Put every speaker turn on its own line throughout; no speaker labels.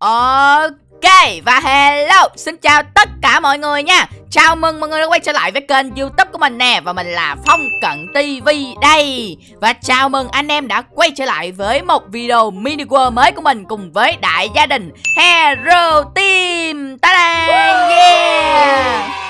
Ok, và hello, Xin chào tất cả mọi người nha. Chào mừng mọi người đã quay trở lại với kênh youtube của mình nè, Và mình là Phong Cận TV đây. Và chào mừng anh em đã quay trở lại với một video mini world mới của mình Cùng với đại gia đình Hero Team. Ta-da, Yeah!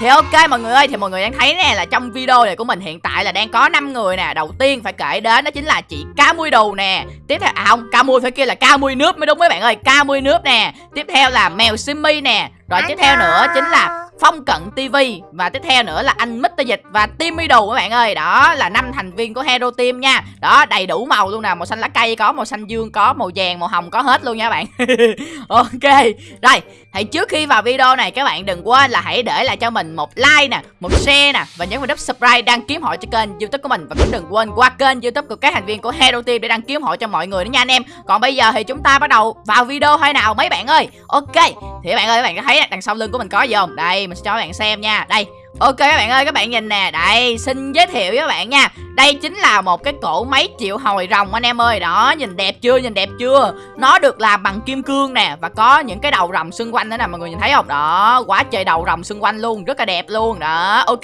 Thì ok mọi người ơi, thì mọi người đang thấy nè là trong video này của mình hiện tại là đang có 5 người nè. Đầu tiên phải kể đến đó chính là chị Cá Mui Đù nè. Tiếp theo à không, Cá Mui phải kia là Cá Mui Nước mới đúng mấy bạn ơi. Cá Mui Nước nè. Tiếp theo là Mèo Simmy nè. Rồi tiếp theo nữa chính là Phong Cận TV và tiếp theo nữa là anh Mr Dịch và Team Idol các bạn ơi. Đó là năm thành viên của Hero Team nha. Đó đầy đủ màu luôn nè, màu xanh lá cây có, màu xanh dương có, màu vàng, màu hồng có hết luôn nha các bạn. ok. Rồi, thì trước khi vào video này các bạn đừng quên là hãy để lại cho mình một like nè, một share nè và nhấn vào nút subscribe đăng ký hội cho kênh YouTube của mình và cũng đừng quên qua kênh YouTube của các thành viên của Hero Team để đăng ký hội cho mọi người nữa nha anh em. Còn bây giờ thì chúng ta bắt đầu vào video hay nào mấy bạn ơi. Ok. Thì các bạn ơi, các bạn có thấy đằng sau lưng của mình có gì không? Đây, mình sẽ cho các bạn xem nha. Đây, Ok các bạn ơi, các bạn nhìn nè, đây, xin giới thiệu với các bạn nha đây chính là một cái cổ máy triệu hồi rồng anh em ơi. Đó, nhìn đẹp chưa, nhìn đẹp chưa? Nó được làm bằng kim cương nè Và có những cái đầu rồng xung quanh nữa nè, mọi người nhìn thấy không? Đó, quá trời đầu rồng xung quanh luôn, rất là đẹp luôn. Đó, ok.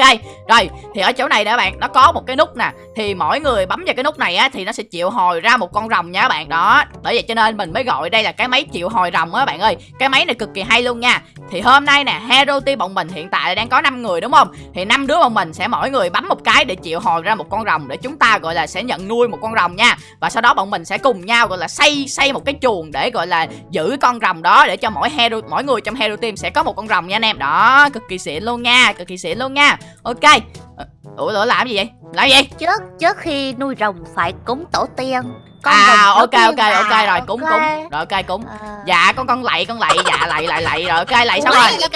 Rồi, thì ở chỗ này nè các bạn, nó có một cái nút nè. Thì mỗi người bấm vào cái nút này á Thì nó sẽ triệu hồi ra một con rồng nha các bạn. Đó, bởi vậy cho nên mình mới gọi đây là cái máy triệu hồi rồng á các bạn ơi. Cái máy này cực kỳ hay luôn nha. Thì hôm nay nè, Hero Team bọn mình hiện tại đang có 5 người đúng không? Thì năm đứa bọn mình sẽ mỗi người bấm một cái để triệu hồi ra một con rồng để chúng ta gọi là sẽ nhận nuôi một con rồng nha. Và sau đó bọn mình sẽ cùng nhau gọi là xây xây một cái chuồng để gọi là giữ con rồng đó để cho mỗi hero mỗi người trong hero team sẽ có một con rồng nha anh em. Đó cực kỳ xịn luôn nha cực kỳ xịn luôn nha. Ok. Ờ, ủa lỗi làm gì vậy? Làm gì?
Trước trước khi nuôi rồng phải cúng tổ tiên.
Con à ok ok à, ok rồi cúng okay. cúng. Rồi ok cúng. À. dạ con con lạy con lạy dạ lạy lạy lạy. Rồi ok lạy xong rồi.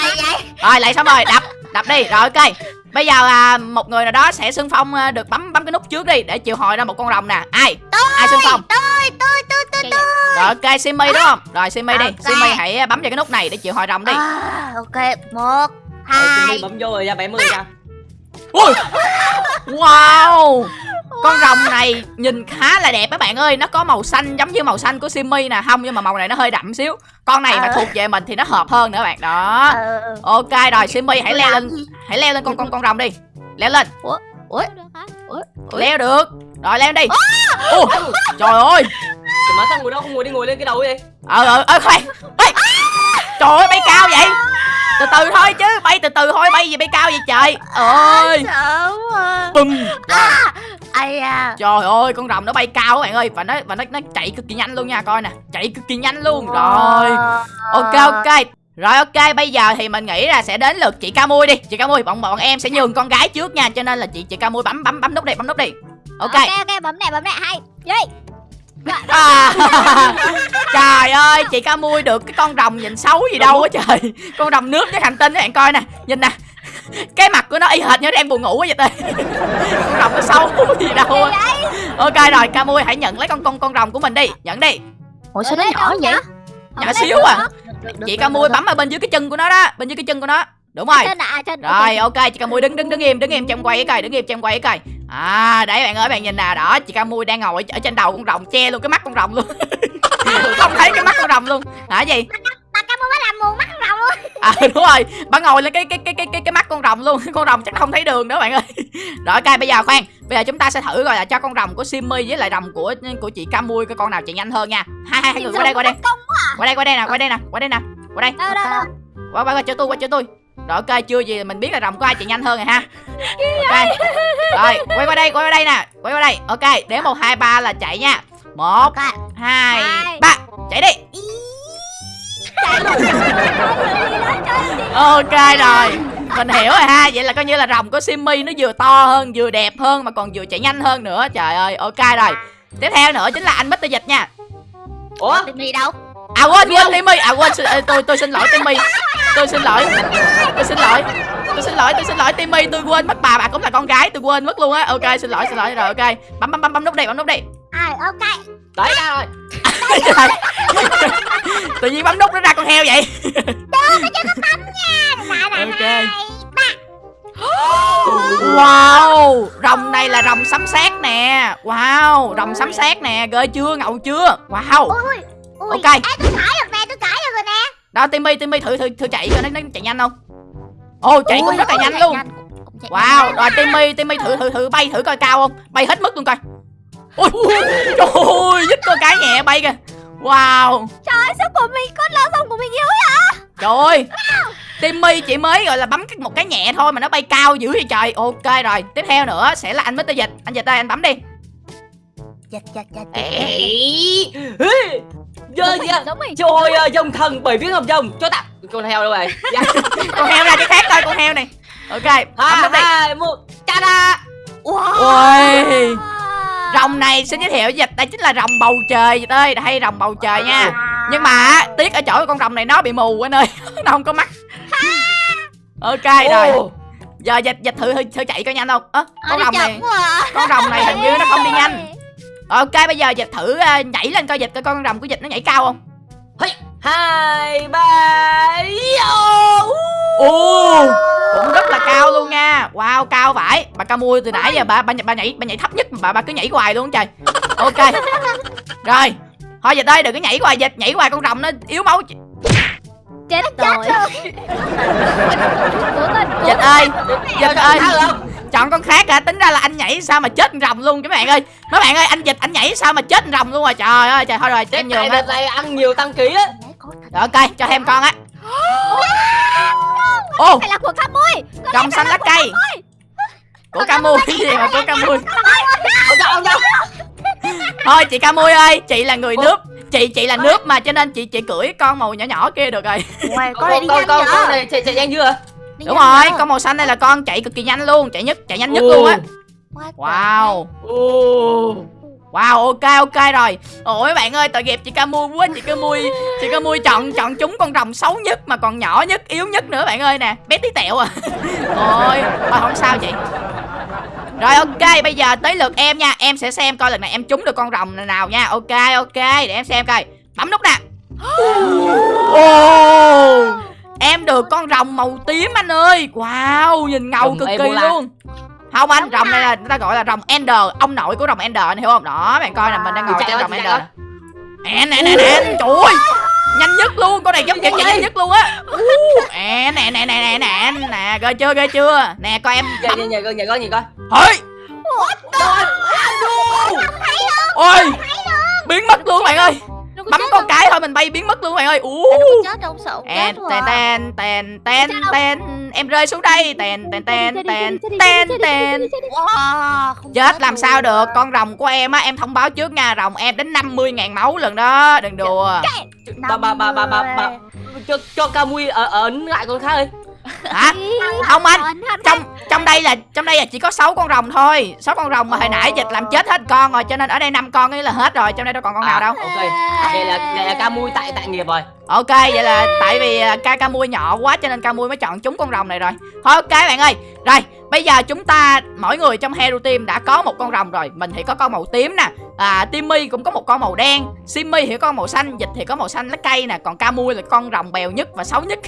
rồi lạy xong rồi đập đập đi. Rồi ok bây giờ à, một người nào đó sẽ xưng phong à, được bấm bấm cái nút trước đi để chịu hồi ra một con rồng nè. Ai?
Tôi,
ai xưng phong?
tôi tôi tôi tôi tôi.
Rồi ok simi đúng không? Rồi simi okay. đi simi hãy bấm vào cái nút này để chịu hồi rồng đi.
À, ok một hai.
bấm vô rồi ra 70 ra
ui! Wow con rồng này nhìn khá là đẹp các bạn ơi. Nó có màu xanh giống như màu xanh của Simmy nè. Không nhưng mà màu này nó hơi đậm xíu. Con này mà ờ. thuộc về mình thì nó hợp hơn nữa bạn. Đó. Ờ. Ok rồi Simmy hãy leo lên. Hãy leo lên con con con rồng đi. Leo lên. Ủa? Ủa? Leo được Rồi leo đi. Ủa? Trời ơi.
Mà sao ngồi đó không ngồi đi ngồi lên cái đầu vậy?
Ờ ờ ờ khoan. Trời ơi bay cao vậy? Từ từ thôi chứ bay từ từ thôi bay gì bay cao vậy trời? Ơi bùm
ai à
trời ơi con rồng nó bay cao các bạn ơi. Và nó và nó nó chạy cực kỳ nhanh luôn nha coi nè. Chạy cực kỳ nhanh luôn. Rồi. Ok ok. Rồi ok, bây giờ thì mình nghĩ là sẽ đến lượt chị Ca Mui đi. Chị Ca Mui, bọn bọn em sẽ nhường con gái trước nha, cho nên là chị chị Ca Mui bấm bấm bấm nút đi, bấm nút đi.
Ok. Ok ok, bấm nè, bấm nè, hay. Đi.
À, trời ơi chị ca mui được cái con rồng nhìn xấu gì đâu á trời. Con rồng nước với hành tinh các bạn coi nè. Nhìn nè cái mặt của nó y hệt như đang buồn ngủ vậy tê. Con rồng nó xấu gì đâu ok rồi ca mui hãy nhận lấy con con con rồng của mình đi. Nhận đi.
Ủa sao nó nhỏ vậy?
nhỏ xíu à. chị ca mui bấm ở bên dưới cái chân của nó đó bên dưới cái chân của nó. Đúng rồi. Rồi ok chị ca mui đứng đứng đứng im đứng im em quay cái coi đứng im em quay cái coi. À đấy bạn ơi bạn nhìn nè đó chị ca mui đang ngồi ở trên đầu con rồng che luôn cái mắt con rồng luôn. Không thấy cái mắt con rồng luôn. Hả gì?
Bà ca mui mới làm mù mắt con rồng
à đúng rồi. Bà ngồi lên cái cái cái cái cái, cái mắt con rồng luôn. Con rồng chắc không thấy đường nữa bạn ơi. Rồi ok bây giờ khoan. Bây giờ chúng ta sẽ thử coi là cho con rồng của simmy với lại rồng của của chị ca mui cái con nào chạy nhanh hơn nha. Hai hai người qua đây qua đây. Qua đây qua đây nè qua đây nè qua đây nè. Qua đây. Qua qua qua chỗ tôi qua chỗ tôi. Rồi ok chưa gì mình biết là rồng có ai chạy nhanh hơn rồi ha. Ok. rồi quay qua đây quay qua đây nè. Quay qua đây. Ok đếm một hai ba là chạy nha. Một hai ba. Chạy đi ok rồi. Mình hiểu rồi ha. Vậy là coi như là rồng của simmy nó vừa to hơn vừa đẹp hơn mà còn vừa chạy nhanh hơn nữa. Trời ơi ok rồi. Tiếp theo nữa chính là anh mít dịch nha.
Ủa? Timmy đâu?
À quên quên timmy à quên tôi tôi xin lỗi timmy tôi xin lỗi. Tôi xin lỗi. Tôi xin lỗi tôi xin lỗi timmy tôi quên mất bà. Bà cũng là con gái tôi quên mất luôn á. Ok xin lỗi xin lỗi. Rồi ok. Bấm bấm bấm bấm nút đi bấm nút đi
à ok.
Tới ra rồi.
Tự nhiên bấm nút nó ra con heo vậy.
Được nó chưa có bấm nha. Ok.
Wow Rồng này là rồng sấm sét nè. Wow Rồng sấm sét nè. Ghê chưa ngầu chưa? Wow.
Ui, ui. Ok. Ê, tôi thổi được nè tôi
Đó Timmy Timmy thử thử thử chạy cho nó, nó chạy nhanh không? Ồ chạy cũng rất là nhanh luôn. Wow, rồi Timmy, Timmy thử thử thử bay thử coi cao không? Bay hết mức luôn coi. Ui, trời ơi, dứt con cái nhẹ bay kìa. Wow,
Trời ơi, sao của mình con lo xong của mình yếu vậy?
trời ơi. Timmy chỉ mới gọi là bấm một cái nhẹ thôi mà nó bay cao dữ vậy trời. Ok rồi, tiếp theo nữa sẽ là anh Mr. Dịch. Anh Dịch ơi, anh bấm đi.
Chật chật
Ê, ê, Giờ
mình
Trời ơi, dòng thần bảy viên hợp dòng Cho tao Con heo đâu rồi Dạ.
Con heo ra cái khác coi con heo này. Ok, bấm nút đi.
hai, một Ta-da
Ui. Rồng này xin giới thiệu Dịch, đây chính là rồng bầu trời Dịch ơi, hay rồng bầu trời nha. Nhưng mà tiếc ở chỗ con rồng này nó bị mù anh ơi Nó không có mắt. Ok rồi. Giờ dịch dịch thử thử, chạy coi nhanh không?
Ờ,
con
đi
rồng này
à.
Con rồng này hình như nó không đi nhanh. Ok bây giờ dịch thử ờ, nhảy lên coi dịch coi con rồng của dịch nó nhảy cao không?
Hai, ba,
Ồ. Cũng rất là cao luôn nha. Wow cao vãi. Bà ca mui từ nãy giờ bà, bà, bà nhảy bà nhảy thấp nhất mà bà, bà cứ nhảy hoài luôn trời. Ok. Rồi. Thôi dịch ơi đừng có nhảy hoài dịch Nhảy hoài con rồng nó yếu máu.
Chết rồi.
Dịch ơi. Dịch ơi. chọn con khác hả? Tính ra là anh nhảy sao mà chết con rồng luôn các bạn ơi. Mấy bạn ơi anh dịch anh nhảy sao mà chết con rồng luôn rồi trời ơi trời thôi rồi em nhường
này ăn nhiều tăng ký á.
Rồi ok cho thêm con á ô
Phải là của ca mui
rồng xanh lá cây của Camui cái gì mà của Camui thôi chị Camui ơi chị là người nước chị chị là nước mà cho nên chị chị cưỡi con màu nhỏ nhỏ kia được rồi.
Ôi,
Con này con con con này chạy chạy nhanh chưa?
Đúng rồi con màu xanh này là con chạy cực kỳ nhanh luôn chạy nhất chạy nhanh nhất luôn á. Wow Wow, ok ok rồi. Ôi mấy bạn ơi, tội nghiệp chị Camui quá, chị Camui, chị Camui chọn chọn chúng con rồng xấu nhất mà còn nhỏ nhất, yếu nhất nữa bạn ơi nè. Bé tí tẹo à. Ôi, thôi không sao chị. Rồi ok, bây giờ tới lượt em nha. Em sẽ xem coi lần này em trúng được con rồng nào nha. Ok ok, để em xem coi. Bấm nút nè. Ồ! Em được con rồng màu tím anh ơi. Wow, nhìn ngầu
Rồng
cực kỳ luôn. Không anh, rồng này là người ta gọi là rồng Ender, ông nội của rồng Ender anh hiểu không? Đó, bạn coi nè, mình đang ngồi trên rồng Ender. Nè nè nè nè, trời ơi. Nhanh nhất luôn, con này giống chạy nhanh nhất luôn á. Nè nè nè nè nè nè, nè, ghê chưa, ghê chưa? Nè coi em
nhảy nhảy con nhảy con nhìn coi
Ôi! Ôi! Biến mất luôn bạn ơi. Bấm con cái thôi mình bay biến mất luôn bạn ơi. Ú.
chết trong sổ
Tèn tèn tèn tèn tèn tèn. Em rơi xuống đây. Tèn tèn tèn tèn tèn tèn. chết làm sao được? Con rồng của em á em thông báo trước nha. Rồng em đến 50.000 máu lần đó. Đừng đùa.
Bà bà bà bà bà bà Cho cho Camui ở ấn lại con khác ơi
hả? Không anh. trong trong đây là trong đây là chỉ có 6 con rồng thôi. 6 con rồng mà hồi nãy dịch làm chết hết con rồi cho nên ở đây năm con ấy là hết rồi. Trong đây đâu còn con nào
À,
đâu.
Ok. Vậy là vậy là Camui tại tại nghiệp rồi
Ok vậy là tại vì à, ca ca mui nhỏ quá cho nên ca mui mới chọn chúng con rồng này rồi. Thôi ok bạn ơi. Rồi bây giờ chúng ta mỗi người trong Hero Team đã có một con rồng rồi. Mình thì có con màu tím nè. À, Timmy cũng có một con màu đen. Simmy thì có con màu xanh. Dịch thì có màu xanh lá cây nè. Còn ca mui là con rồng bèo nhất và xấu nhất.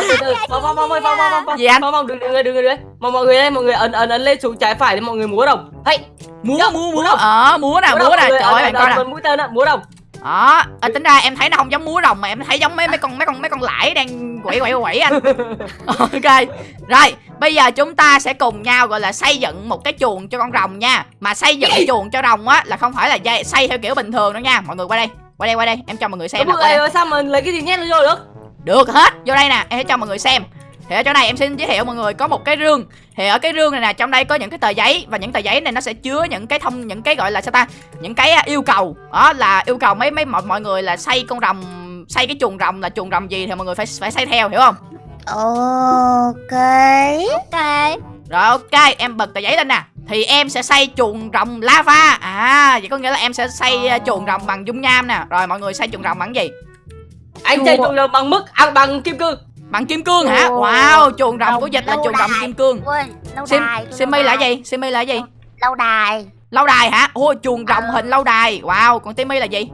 Từ từ Phong phong phong phong phong phong phong
Gì anh?
Phong phong đừng đừng đừng đừng mọi mọi người đây mọi người ấn ấn ấn lên xuống trái phải để mọi người múa đồng hey
Múa múa
múa
múa. Ờ múa nè múa nè. Trời ơi bạn coi nè.
mũi tên á múa đồng
Đó à, Tính ra em thấy nó không giống múa rồng Mà em thấy giống mấy mấy con mấy con mấy con lãi đang quẩy quẩy quẩy anh. Ok Rồi bây giờ chúng ta sẽ cùng nhau gọi là xây dựng một cái chuồng cho con rồng nha. Mà xây dựng chuồng cho rồng á Là không phải là dây- xây theo kiểu bình thường đâu nha. Mọi người qua đây Qua đây qua đây em cho mọi người xem
Mọi người sao mà lấy cái gì nhét vô được?
Được hết Vô đây nè em sẽ cho mọi người xem thì ở chỗ này em xin giới thiệu mọi người có một cái rương. Thì ở cái rương này nè trong đây có những cái tờ giấy Và những tờ giấy này nó sẽ chứa những cái thông Những cái gọi là sao ta? Những cái à, yêu cầu. Đó là yêu cầu mấy mấy mọi, mọi người là xây con rồng Xây cái chuồng rồng là chuồng rồng gì Thì mọi người phải phải xây theo hiểu không?
Ok. Ok.
Rồi ok em bật tờ giấy lên nè. Thì em sẽ xây chuồng rồng lava. À vậy có nghĩa là em sẽ xây à, chuồng rồng bằng dung nham nè. Rồi mọi người xây chuồng rồng bằng gì?
Anh chơi chung đồng bằng mức ăn bằng kim cương
Bằng kim cương hả. Wow chuồng rồng của dịch là chuồng rồng kim cương.
Tôi
Simmy
lâu
là gì? Simmy là gì?
Lâu đài.
Lâu đài hả? Ôi chuồng rồng hình lâu đài. Wow còn Timmy là gì?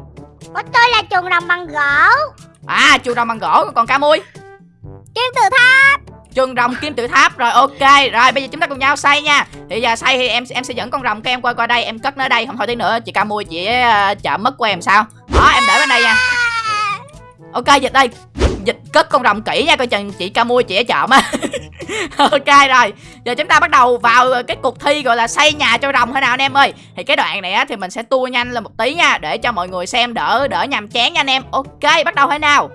Của tôi là chuồng rồng bằng gỗ.
À chuồng rồng bằng gỗ. Còn ca mui?
Kim tự tháp.
Chuồng rồng kim tự tháp. Rồi ok. Rồi bây giờ chúng ta cùng nhau xây nha. Thì giờ xây thì em em sẽ dẫn con rồng của em qua qua đây. Em cất nó ở đây. Không thôi tí nữa chị ca mui chị uh, chợ mất của em sao? Đó em để bên đây nha. Ok dịch đây dịch cất con rồng kỹ nha, coi chừng chị ca mua chị ở chợ á. Ok, rồi. Giờ chúng ta bắt đầu vào cái cuộc thi gọi là xây nhà cho rồng thế nào anh em ơi. Thì cái đoạn này á, thì mình sẽ tua nhanh lên một tí nha, để cho mọi người xem đỡ đỡ nhàm chán nha anh em. Ok, bắt đầu thế nào.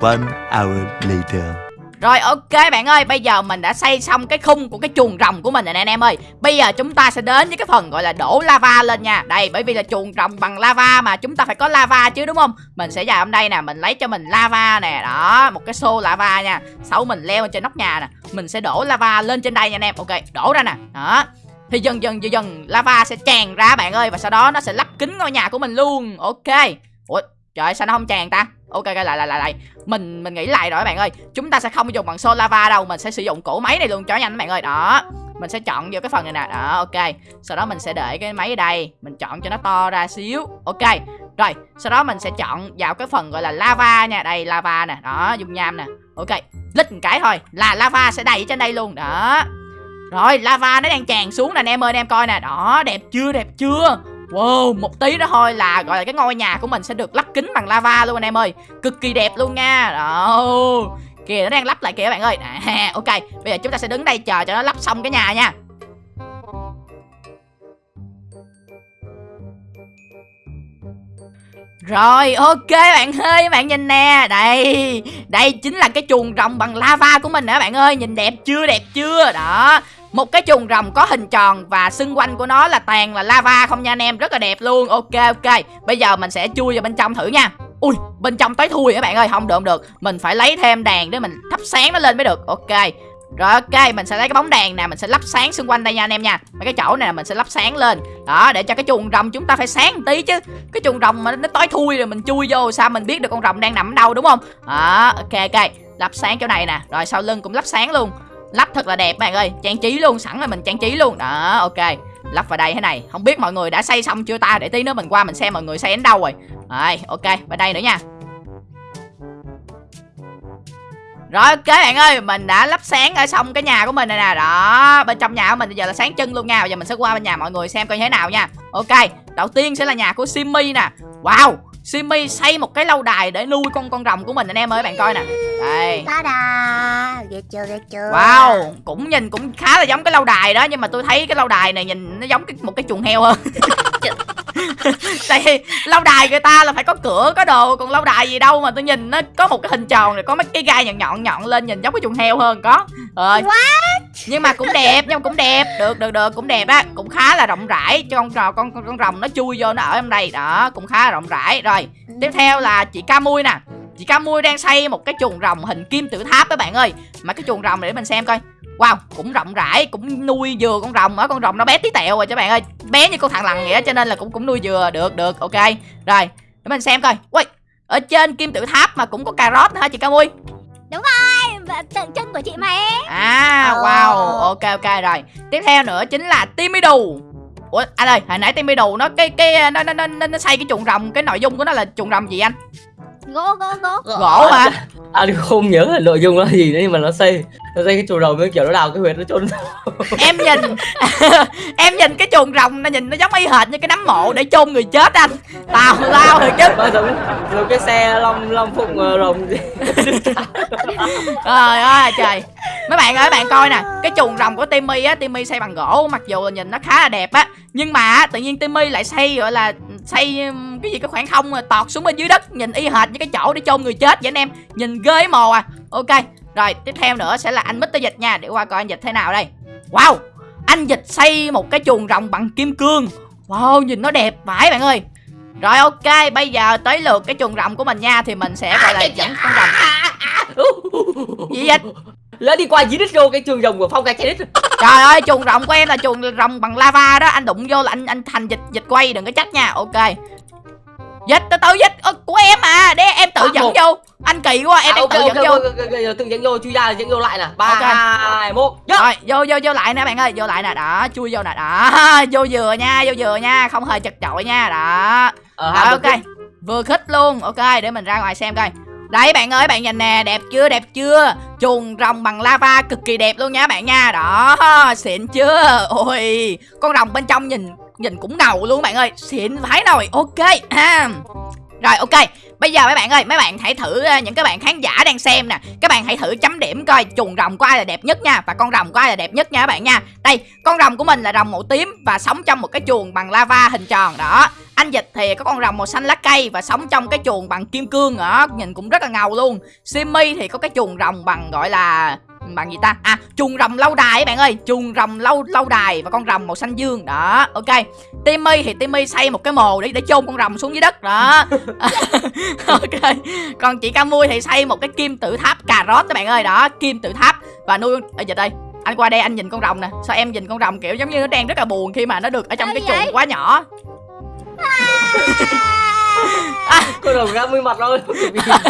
One hour later.
Rồi ok bạn ơi, bây giờ mình đã xây xong cái khung của cái chuồng rồng của mình rồi nè anh em ơi. Bây giờ chúng ta sẽ đến với cái phần gọi là đổ lava lên nha. Đây, bởi vì là chuồng rồng bằng lava mà chúng ta phải có lava chứ đúng không? Mình sẽ vào hôm đây nè, mình lấy cho mình lava nè. Đó, một cái xô lava nha. Sau mình leo lên trên nóc nhà nè. Mình sẽ đổ lava lên trên đây nha anh em. Ok, đổ ra nè. Đó. Thì dần dần dần dần lava sẽ tràn ra bạn ơi Và sau đó nó sẽ lắp kính ngôi nhà của mình luôn. Ok. Ủa trời sao nó không tràn ta? Ok lại lại lại lại. Mình mình nghĩ lại rồi các bạn ơi. Chúng ta sẽ không dùng bằng xô lava đâu, mình sẽ sử dụng cổ máy này luôn. Cho nhanh các bạn ơi. Đó, mình sẽ chọn vô cái phần này nè. Đó, ok. Sau đó mình sẽ để cái máy ở đây. Mình chọn cho nó to ra xíu. Ok. Rồi, sau đó mình sẽ chọn vào cái phần gọi là lava nha. Đây, lava nè. Đó, dung nham nè. Ok. Lít một cái thôi. Là lava sẽ đầy trên đây luôn. Đó. Rồi, lava nó đang tràn xuống nè anh em ơi, anh em coi nè. Đó, đẹp chưa? Đẹp chưa? Wow, một tí đó thôi là gọi là cái ngôi nhà của mình sẽ được lắp kính bằng lava luôn anh em ơi. Cực kỳ đẹp luôn nha. Đó Kìa nó đang lắp lại kìa các bạn ơi. À, Ok, bây giờ chúng ta sẽ đứng đây chờ cho nó lắp xong cái nhà nha. Rồi ok bạn ơi bạn nhìn nè. Đây Đây chính là cái chuồng rồng bằng lava của mình nè bạn ơi. Nhìn đẹp chưa đẹp chưa? Đó một cái chuồng rồng có hình tròn và xung quanh của nó là toàn là lava không nha anh em Rất là đẹp luôn Ok ok Bây giờ mình sẽ chui vào bên trong thử nha Ui bên trong tối thui các bạn ơi Không được không được Mình phải lấy thêm đèn để mình thắp sáng nó lên mới được Ok rồi ok, mình sẽ lấy cái bóng đèn nè, mình sẽ lắp sáng xung quanh đây nha anh em nha. Mấy cái chỗ này là mình sẽ lắp sáng lên. Đó, để cho cái chuồng rồng chúng ta phải sáng một tí chứ. Cái chuồng rồng mà nó tối thui rồi mình chui vô sao mình biết được con rồng đang nằm ở đâu đúng không? Đó, ok ok. Lắp sáng chỗ này nè, rồi sau lưng cũng lắp sáng luôn. Lắp thật là đẹp bạn ơi, trang trí luôn, sẵn rồi mình trang trí luôn. Đó, ok. Lắp vào đây thế này. Không biết mọi người đã xây xong chưa ta? Để tí nữa mình qua mình xem mọi người xây đến đâu rồi. Rồi, ok, vào đây nữa nha. Rồi ok bạn ơi, mình đã lắp sáng ở xong cái nhà của mình này nè. Đó, bên trong nhà của mình bây giờ là sáng trưng luôn nha. Bây giờ mình sẽ qua bên nhà mọi người xem coi như thế nào nha. Ok, đầu tiên sẽ là nhà của Simmy nè. Wow, Simmy xây một cái lâu đài để nuôi con con rồng của mình anh em ơi bạn coi nè. Đây.
Ta da Ghê chưa ghê chưa?
Wow, cũng nhìn cũng khá là giống cái lâu đài đó Nhưng mà tôi thấy cái lâu đài này nhìn nó giống cái, một cái chuồng heo hơn. Tại lâu đài người ta là phải có cửa có đồ còn lâu đài gì đâu mà tôi nhìn nó có một cái hình tròn rồi có mấy cái gai nhọn nhọn nhọn lên nhìn giống cái chuồng heo hơn có. Rồi. Nhưng mà cũng đẹp nhưng mà cũng đẹp. Được được được cũng đẹp á cũng khá là rộng rãi. Cho con con con, con rồng nó chui vô nó ở trong đây. Đó cũng khá là rộng rãi. Rồi tiếp theo là chị ca mui nè chị ca mui đang xây một cái chuồng rồng hình kim tự tháp các bạn ơi mà cái chuồng rồng này để mình xem coi Wow, cũng rộng rãi, cũng nuôi vừa con rồng ở con rồng nó bé tí tẹo rồi cho bạn ơi. Bé như con thằng lằn vậy cho nên là cũng cũng nuôi vừa được được, ok. Rồi, để mình xem coi. Ui, ở trên kim tự tháp mà cũng có cà rốt nữa hả chị Ca Mui?
Đúng rồi, tượng trưng của chị mà em.
À, wow, ok ok rồi. Tiếp theo nữa chính là Timmy Đù. Ủa anh ơi, hồi nãy Timmy Đù nó cái cái nó nó nó nó xây cái chuồng rồng, cái nội dung của nó là chuồng rồng gì anh?
Gỗ gỗ gỗ.
Gỗ hả?
Anh không nhớ là nội dung là gì nữa nhưng mà nó xây nó xây cái chuồng rồng với kiểu nó đào cái huyệt nó chôn
em nhìn em nhìn cái chuồng rồng nó nhìn nó giống y hệt như cái nấm mộ để chôn người chết anh. Tào lao rồi chứ.
Nó giống giống cái xe long long phụng uh, rồng gì.
Trời ơi trời. Mấy bạn ơi bạn coi nè cái chuồng rồng của timmy á timmy xây bằng gỗ mặc dù là nhìn nó khá là đẹp á nhưng mà tự nhiên timmy lại xây gọi là xây cái gì cái khoảng không tọt xuống bên dưới đất nhìn y hệt như cái chỗ để chôn người chết vậy anh em. Nhìn ghê mồ à. Ok rồi tiếp theo nữa sẽ là anh Mr. Dịch nha. Để qua coi anh Dịch thế nào đây. Wow Anh Dịch xây một cái chuồng rồng bằng kim cương. Wow nhìn nó đẹp vãi bạn ơi. Rồi ok bây giờ tới lượt cái chuồng rồng của mình nha Thì mình sẽ gọi là dẫn con rồng. Gì vậy?
Lỡ đi qua dưới đít vô cái chuồng rồng của Phong cái trái đít.
Trời ơi chuồng rồng của em là chuồng rồng bằng lava đó. Anh đụng vô là anh anh thành dịch dịch quay đừng có trách nha. Ok Dịch từ từ dịch ờ, của em à Để em tự dẫn vô. Anh kỳ quá em
à, okay,
tự
okay,
dẫn vô.
okay, okay, okay, Tự dẫn vô chui ra dẫn vô lại nè. Ba
Ok.
hai một
Rồi vô vô vô lại nè bạn ơi Vô lại nè đó chui vô nè đó. Vô vừa nha vô vừa nha Không hề chật chội nha đó.
Ờ,
Rồi ok. Vừa khích luôn Ok để mình ra ngoài xem coi. Đấy bạn ơi bạn nhìn nè đẹp chưa đẹp chưa? Chuồng rồng bằng lava cực kỳ đẹp luôn nha bạn nha Đó xịn chưa? Ôi con rồng bên trong nhìn nhìn cũng ngầu luôn bạn ơi. Xịn vãi nồi Ok à. Rồi, ok. Bây giờ mấy bạn ơi, mấy bạn hãy thử ờ, những cái bạn khán giả đang xem nè. Các bạn hãy thử chấm điểm coi chuồng rồng của ai là đẹp nhất nha và con rồng của ai là đẹp nhất nha các bạn nha. Đây, con rồng của mình là rồng màu tím và sống trong một cái chuồng bằng lava hình tròn, đó. Anh dịch thì có con rồng màu xanh lá cây và sống trong cái chuồng bằng kim cương, đó. Nhìn cũng rất là ngầu luôn. Simmy thì có cái chuồng rồng bằng, gọi là bằng gì ta? À chuồng rồng lâu đài các bạn ơi. Chuồng rồng lâu lâu đài và con rồng màu xanh dương. Đó ok. Timmy thì timmy xây một cái mồ để để chôn con rồng xuống dưới đất. Đó. Ok. Còn chị ca mui thì xây một cái kim tự tháp cà rốt các bạn ơi. Đó kim tự tháp. Và nuôi ở dịch đây. Anh qua đây anh nhìn con rồng nè. Sao em nhìn con rồng kiểu giống như nó đang rất là buồn khi mà nó được ở trong cái chuồng quá nhỏ
Con rồng ra mươi mặt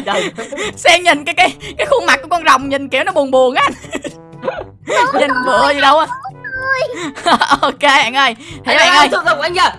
Đây.
xem nhìn cái cái cái khuôn mặt của con rồng nhìn kiểu nó buồn buồn á anh. Nhìn bựa gì đâu á. Ok bạn ơi. Thế bạn ơi.
anh kìa.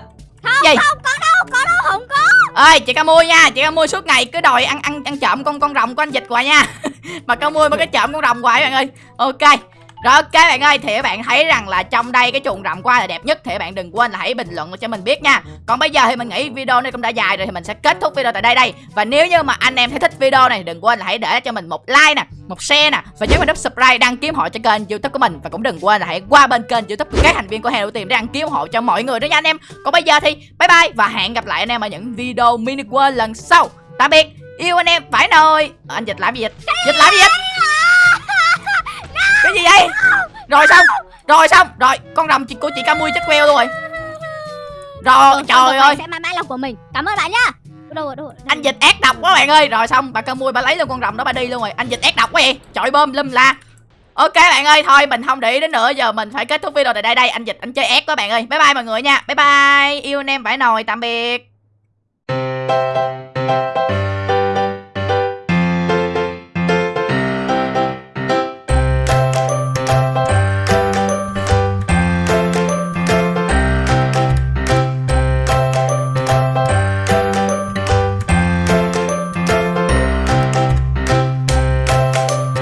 Gì?
Không có đâu, có đâu, không có.
Ơi chị ca mui nha chị ca mui suốt ngày cứ đòi ăn ăn ăn trộm con con rồng của anh dịch hoài nha. Mà ca mui mới cái trộm con rồng hoài bạn ơi. Ok rồi, ok bạn ơi, thì các bạn thấy rằng là trong đây cái chuồng rậm của ai là đẹp nhất thì các bạn đừng quên là hãy bình luận cho mình biết nha. Còn bây giờ thì mình nghĩ video này cũng đã dài rồi thì mình sẽ kết thúc video tại đây đây. Và nếu như mà anh em thấy thích video này, đừng quên là hãy để cho mình một like nè, một share nè, và nhớ mình nút subscribe đăng ký hộ cho kênh youtube của mình. Và cũng đừng quên là hãy qua bên kênh youtube của các thành viên của Hero Team để đăng ký hộ cho mọi người đó nha anh em. Còn bây giờ thì bye bye và hẹn gặp lại anh em ở những video mini world lần sau. Tạm biệt, yêu anh em phải nồi. Anh dịch làm gì dịch? Dịch làm gì dịch? Cái gì vậy? Rồi xong rồi xong. Rồi con rồng chị của chị ca mui chết queo luôn rồi. Rồi trời ơi.
sẽ mãi mãi là của mình. Cảm ơn bạn nhá.
Anh dịch ác độc quá bạn ơi. Rồi xong bà ca mui bà lấy luôn con rồng đó bà đi luôn rồi. Anh dịch ác độc quá vậy. Chọi bơm lâm la. Ok bạn ơi thôi mình không để ý đến nữa. Giờ mình phải kết thúc video tại đây đây. Anh dịch anh chơi ác quá bạn ơi. Bye bye mọi người nha. Bye bye. Yêu anh em phải nồi tạm biệt